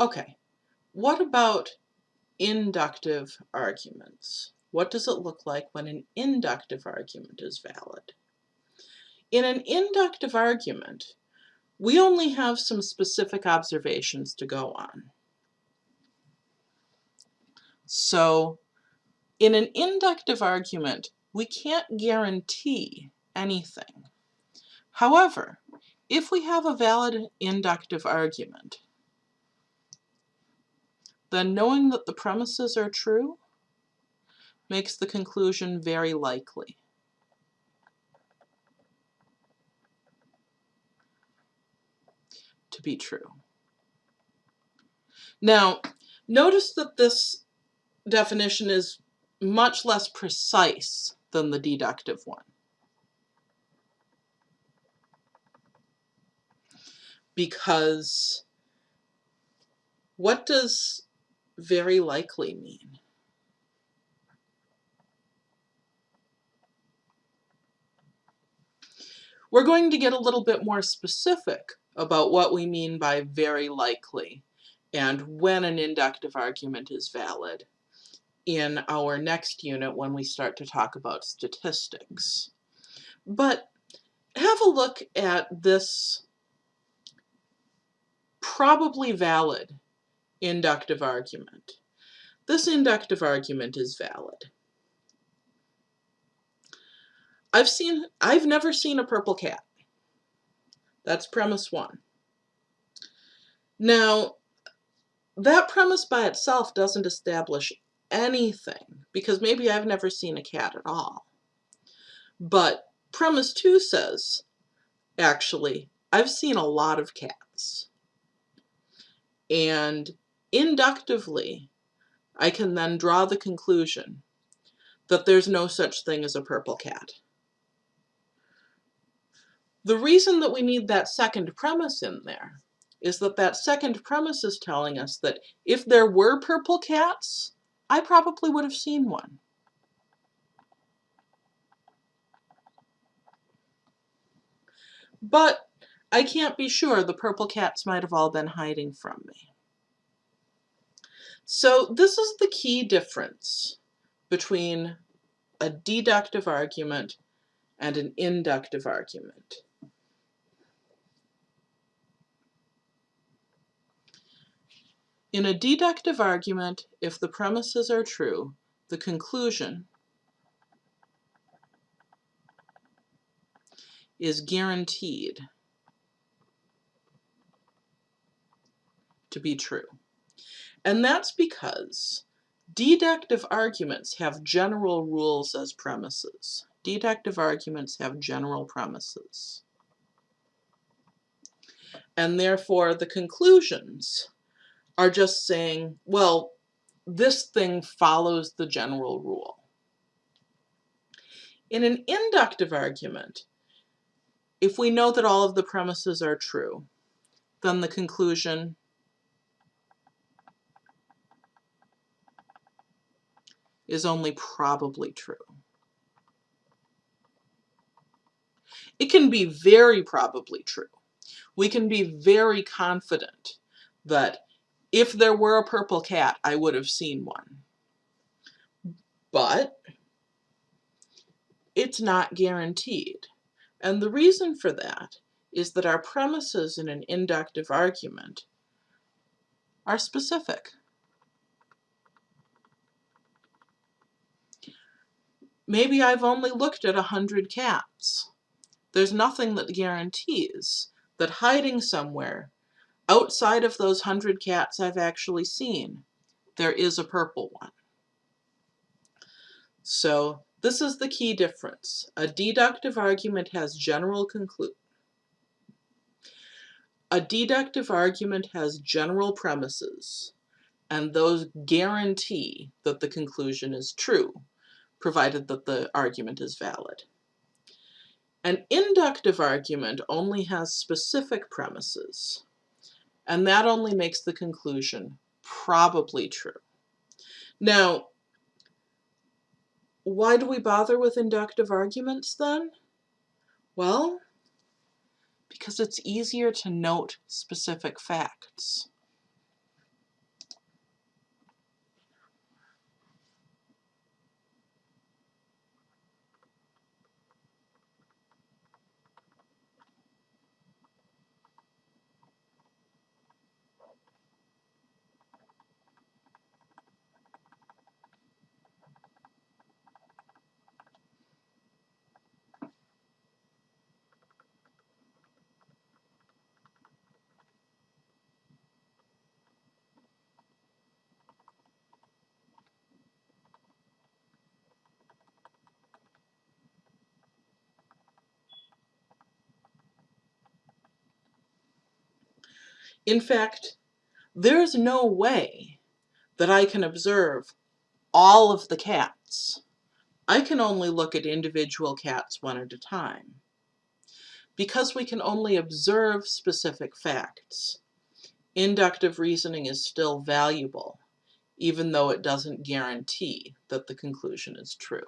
Okay, what about inductive arguments? What does it look like when an inductive argument is valid? In an inductive argument, we only have some specific observations to go on. So in an inductive argument, we can't guarantee anything. However, if we have a valid inductive argument, then knowing that the premises are true makes the conclusion very likely. to be true. Now, notice that this definition is much less precise than the deductive one. Because what does very likely mean? We're going to get a little bit more specific about what we mean by very likely and when an inductive argument is valid in our next unit when we start to talk about statistics. But have a look at this probably valid inductive argument. This inductive argument is valid. I've seen, I've never seen a purple cat. That's premise one. Now, that premise by itself doesn't establish anything because maybe I've never seen a cat at all. But premise two says, actually, I've seen a lot of cats. And inductively, I can then draw the conclusion that there's no such thing as a purple cat. The reason that we need that second premise in there is that that second premise is telling us that if there were purple cats, I probably would have seen one. But I can't be sure the purple cats might have all been hiding from me. So this is the key difference between a deductive argument and an inductive argument. In a deductive argument, if the premises are true, the conclusion is guaranteed to be true. And that's because deductive arguments have general rules as premises. Deductive arguments have general premises. And therefore the conclusions are just saying, well, this thing follows the general rule. In an inductive argument, if we know that all of the premises are true, then the conclusion is only probably true. It can be very probably true. We can be very confident that if there were a purple cat, I would have seen one. But it's not guaranteed. And the reason for that is that our premises in an inductive argument are specific. Maybe I've only looked at a hundred cats. There's nothing that guarantees that hiding somewhere outside of those hundred cats I've actually seen, there is a purple one. So this is the key difference. A deductive argument has general conclude. A deductive argument has general premises, and those guarantee that the conclusion is true, provided that the argument is valid. An inductive argument only has specific premises and that only makes the conclusion probably true. Now, why do we bother with inductive arguments then? Well, because it's easier to note specific facts. In fact, there's no way that I can observe all of the cats. I can only look at individual cats one at a time. Because we can only observe specific facts, inductive reasoning is still valuable, even though it doesn't guarantee that the conclusion is true.